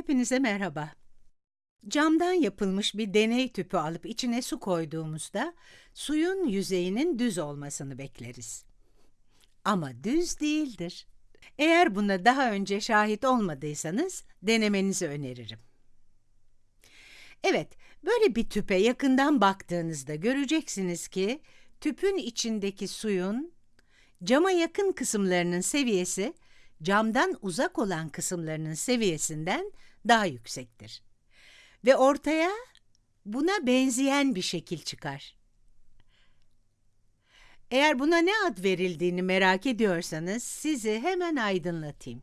Hepinize merhaba. Camdan yapılmış bir deney tüpü alıp içine su koyduğumuzda suyun yüzeyinin düz olmasını bekleriz. Ama düz değildir. Eğer buna daha önce şahit olmadıysanız denemenizi öneririm. Evet, böyle bir tüpe yakından baktığınızda göreceksiniz ki tüpün içindeki suyun cama yakın kısımlarının seviyesi camdan uzak olan kısımlarının seviyesinden daha yüksektir. Ve ortaya buna benzeyen bir şekil çıkar. Eğer buna ne ad verildiğini merak ediyorsanız sizi hemen aydınlatayım.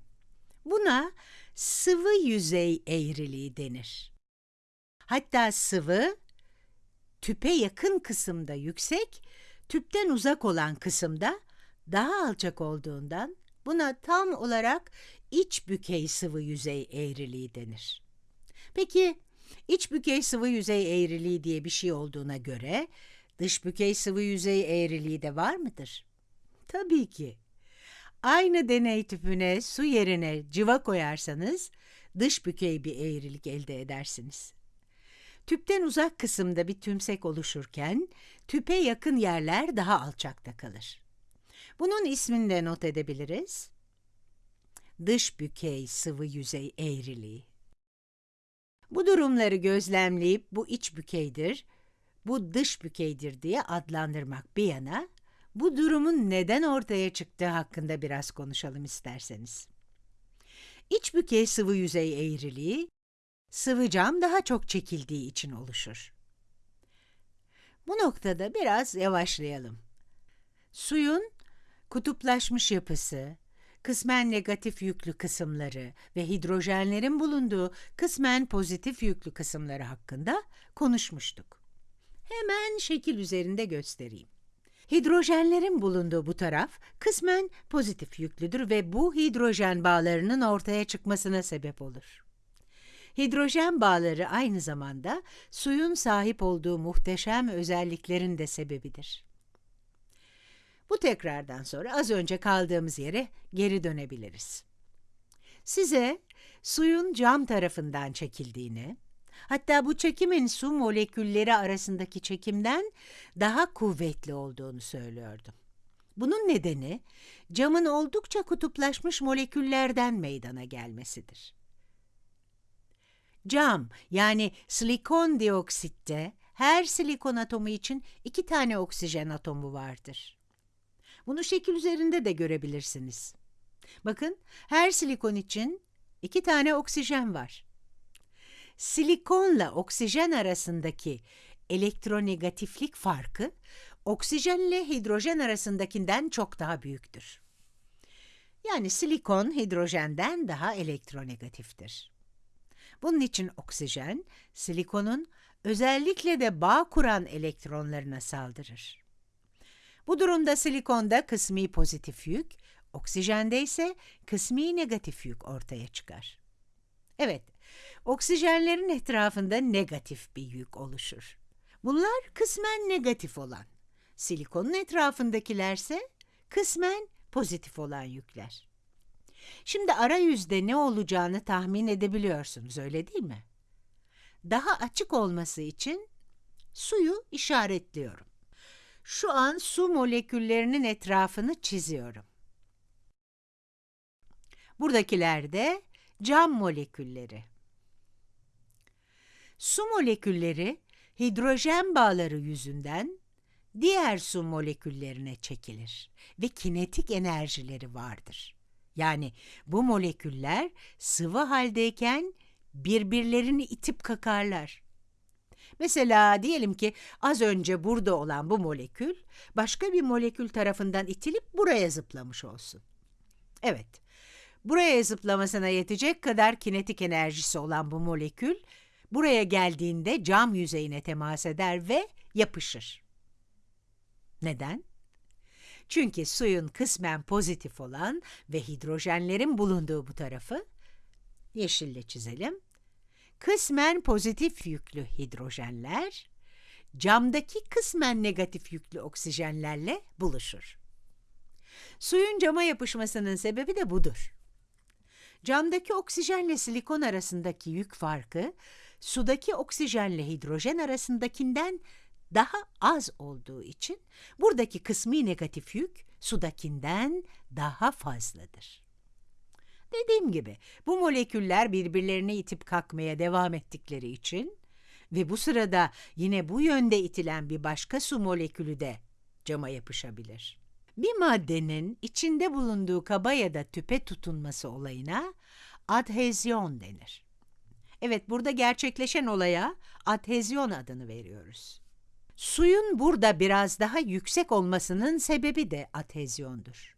Buna sıvı yüzey eğriliği denir. Hatta sıvı tüpe yakın kısımda yüksek, tüpten uzak olan kısımda daha alçak olduğundan buna tam olarak iç bükey sıvı yüzey eğriliği denir. Peki iç bükey sıvı yüzey eğriliği diye bir şey olduğuna göre dış bükey sıvı yüzey eğriliği de var mıdır? Tabii ki. Aynı deney tüpüne su yerine cıva koyarsanız dış bükey bir eğrilik elde edersiniz. Tüpten uzak kısımda bir tümsek oluşurken tüpe yakın yerler daha alçakta kalır. Bunun ismini de not edebiliriz. Dış bükey sıvı yüzey eğriliği. Bu durumları gözlemleyip bu iç bükeydir, bu dış bükeydir diye adlandırmak bir yana, bu durumun neden ortaya çıktığı hakkında biraz konuşalım isterseniz. İç bükey sıvı yüzey eğriliği, sıvı cam daha çok çekildiği için oluşur. Bu noktada biraz yavaşlayalım. Suyun kutuplaşmış yapısı, kısmen negatif yüklü kısımları ve hidrojenlerin bulunduğu kısmen pozitif yüklü kısımları hakkında konuşmuştuk. Hemen şekil üzerinde göstereyim. Hidrojenlerin bulunduğu bu taraf kısmen pozitif yüklüdür ve bu hidrojen bağlarının ortaya çıkmasına sebep olur. Hidrojen bağları aynı zamanda suyun sahip olduğu muhteşem özelliklerin de sebebidir. Bu tekrardan sonra az önce kaldığımız yere geri dönebiliriz. Size suyun cam tarafından çekildiğini, hatta bu çekimin su molekülleri arasındaki çekimden daha kuvvetli olduğunu söylüyordum. Bunun nedeni camın oldukça kutuplaşmış moleküllerden meydana gelmesidir. Cam yani silikon dioksitte her silikon atomu için iki tane oksijen atomu vardır. Bunu şekil üzerinde de görebilirsiniz. Bakın, her silikon için iki tane oksijen var. Silikonla oksijen arasındaki elektronegatiflik farkı, oksijen ile hidrojen arasındakinden çok daha büyüktür. Yani silikon hidrojenden daha elektronegatiftir. Bunun için oksijen, silikonun özellikle de bağ kuran elektronlarına saldırır. Bu durumda silikonda kısmi pozitif yük, oksijende ise kısmi negatif yük ortaya çıkar. Evet, oksijenlerin etrafında negatif bir yük oluşur. Bunlar kısmen negatif olan. Silikonun etrafındakilerse kısmen pozitif olan yükler. Şimdi arayüzde ne olacağını tahmin edebiliyorsunuz, öyle değil mi? Daha açık olması için suyu işaretliyorum. Şu an su moleküllerinin etrafını çiziyorum. Buradakiler de cam molekülleri. Su molekülleri hidrojen bağları yüzünden diğer su moleküllerine çekilir ve kinetik enerjileri vardır. Yani bu moleküller sıvı haldeyken birbirlerini itip kakarlar. Mesela diyelim ki az önce burada olan bu molekül başka bir molekül tarafından itilip buraya zıplamış olsun. Evet, buraya zıplamasına yetecek kadar kinetik enerjisi olan bu molekül buraya geldiğinde cam yüzeyine temas eder ve yapışır. Neden? Çünkü suyun kısmen pozitif olan ve hidrojenlerin bulunduğu bu tarafı yeşille çizelim kısmen pozitif yüklü hidrojenler camdaki kısmen negatif yüklü oksijenlerle buluşur. Suyun cama yapışmasının sebebi de budur. Camdaki oksijenle silikon arasındaki yük farkı, sudaki oksijenle hidrojen arasındakinden daha az olduğu için buradaki kısmi negatif yük sudakinden daha fazladır. Dediğim gibi bu moleküller birbirlerini itip kalkmaya devam ettikleri için ve bu sırada yine bu yönde itilen bir başka su molekülü de cama yapışabilir. Bir maddenin içinde bulunduğu kaba ya da tüpe tutunması olayına adhezyon denir. Evet, burada gerçekleşen olaya adhezyon adını veriyoruz. Suyun burada biraz daha yüksek olmasının sebebi de adhezyondur.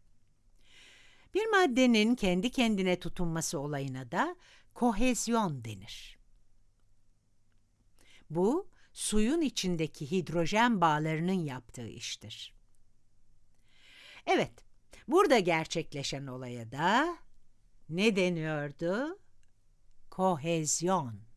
Bir maddenin kendi kendine tutunması olayına da kohezyon denir. Bu, suyun içindeki hidrojen bağlarının yaptığı iştir. Evet, burada gerçekleşen olaya da ne deniyordu? Kohezyon.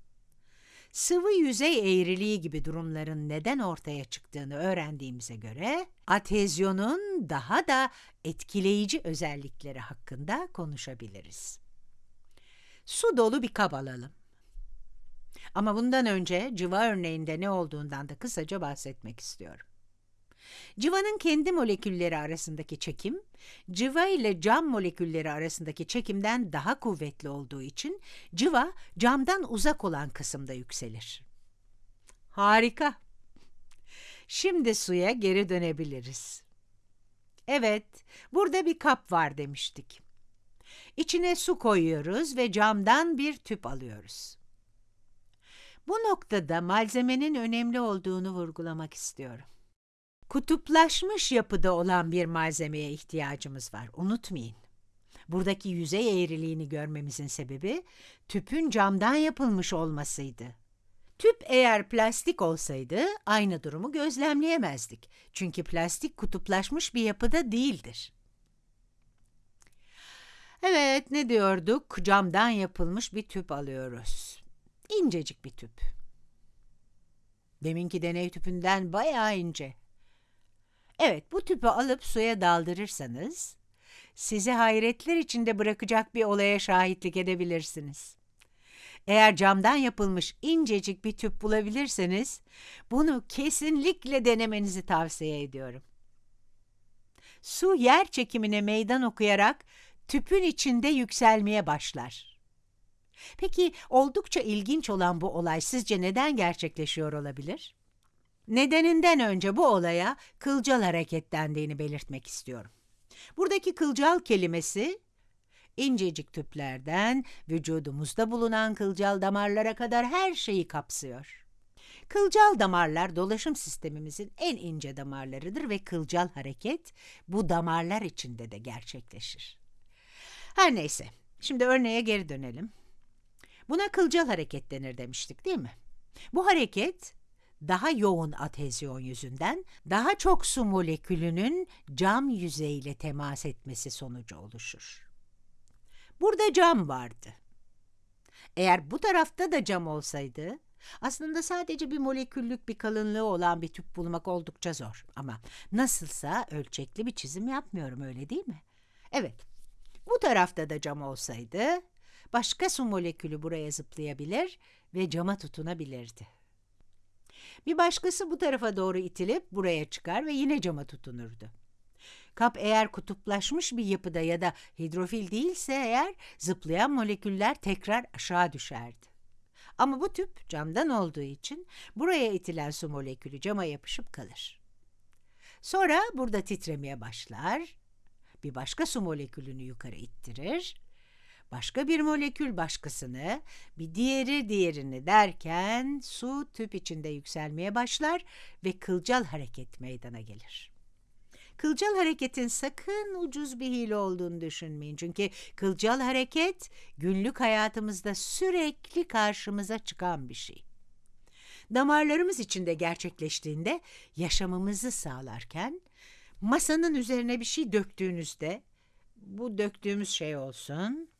Sıvı yüzey eğriliği gibi durumların neden ortaya çıktığını öğrendiğimize göre, atezyonun daha da etkileyici özellikleri hakkında konuşabiliriz. Su dolu bir kap alalım. Ama bundan önce cıva örneğinde ne olduğundan da kısaca bahsetmek istiyorum. Cıvanın kendi molekülleri arasındaki çekim, cıva ile cam molekülleri arasındaki çekimden daha kuvvetli olduğu için cıva camdan uzak olan kısımda yükselir. Harika. Şimdi suya geri dönebiliriz. Evet, burada bir kap var demiştik. İçine su koyuyoruz ve camdan bir tüp alıyoruz. Bu noktada malzemenin önemli olduğunu vurgulamak istiyorum. Kutuplaşmış yapıda olan bir malzemeye ihtiyacımız var. Unutmayın. Buradaki yüzey eğriliğini görmemizin sebebi tüpün camdan yapılmış olmasıydı. Tüp eğer plastik olsaydı aynı durumu gözlemleyemezdik. Çünkü plastik kutuplaşmış bir yapıda değildir. Evet, ne diyorduk? Camdan yapılmış bir tüp alıyoruz. İncecik bir tüp. Deminki deney tüpünden bayağı ince. Evet, bu tüpü alıp suya daldırırsanız, sizi hayretler içinde bırakacak bir olaya şahitlik edebilirsiniz. Eğer camdan yapılmış incecik bir tüp bulabilirseniz, bunu kesinlikle denemenizi tavsiye ediyorum. Su yer çekimine meydan okuyarak tüpün içinde yükselmeye başlar. Peki oldukça ilginç olan bu olay sizce neden gerçekleşiyor olabilir? Nedeninden önce bu olaya kılcal hareket dendiğini belirtmek istiyorum. Buradaki kılcal kelimesi incecik tüplerden vücudumuzda bulunan kılcal damarlara kadar her şeyi kapsıyor. Kılcal damarlar dolaşım sistemimizin en ince damarlarıdır ve kılcal hareket bu damarlar içinde de gerçekleşir. Her neyse, şimdi örneğe geri dönelim. Buna kılcal hareket denir demiştik değil mi? Bu hareket daha yoğun adhezyon yüzünden daha çok su molekülünün cam yüzeyiyle temas etmesi sonucu oluşur. Burada cam vardı. Eğer bu tarafta da cam olsaydı, aslında sadece bir moleküllük bir kalınlığı olan bir tüp bulmak oldukça zor. Ama nasılsa ölçekli bir çizim yapmıyorum öyle değil mi? Evet, bu tarafta da cam olsaydı, başka su molekülü buraya zıplayabilir ve cama tutunabilirdi. Bir başkası bu tarafa doğru itilip buraya çıkar ve yine cama tutunurdu. Kap eğer kutuplaşmış bir yapıda ya da hidrofil değilse eğer zıplayan moleküller tekrar aşağı düşerdi. Ama bu tüp camdan olduğu için buraya itilen su molekülü cama yapışıp kalır. Sonra burada titremeye başlar, bir başka su molekülünü yukarı ittirir başka bir molekül başkasını, bir diğeri diğerini derken su tüp içinde yükselmeye başlar ve kılcal hareket meydana gelir. Kılcal hareketin sakın ucuz bir hile olduğunu düşünmeyin. Çünkü kılcal hareket günlük hayatımızda sürekli karşımıza çıkan bir şey. Damarlarımız içinde gerçekleştiğinde yaşamımızı sağlarken masanın üzerine bir şey döktüğünüzde bu döktüğümüz şey olsun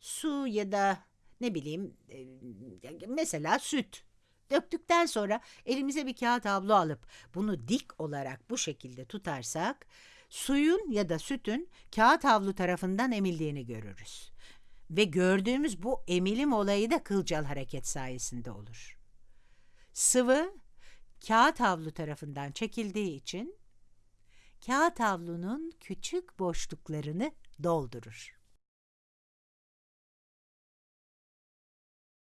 su ya da ne bileyim e, mesela süt döktükten sonra elimize bir kağıt havlu alıp bunu dik olarak bu şekilde tutarsak suyun ya da sütün kağıt havlu tarafından emildiğini görürüz. Ve gördüğümüz bu emilim olayı da kılcal hareket sayesinde olur. Sıvı kağıt havlu tarafından çekildiği için kağıt havlunun küçük boşluklarını doldurur.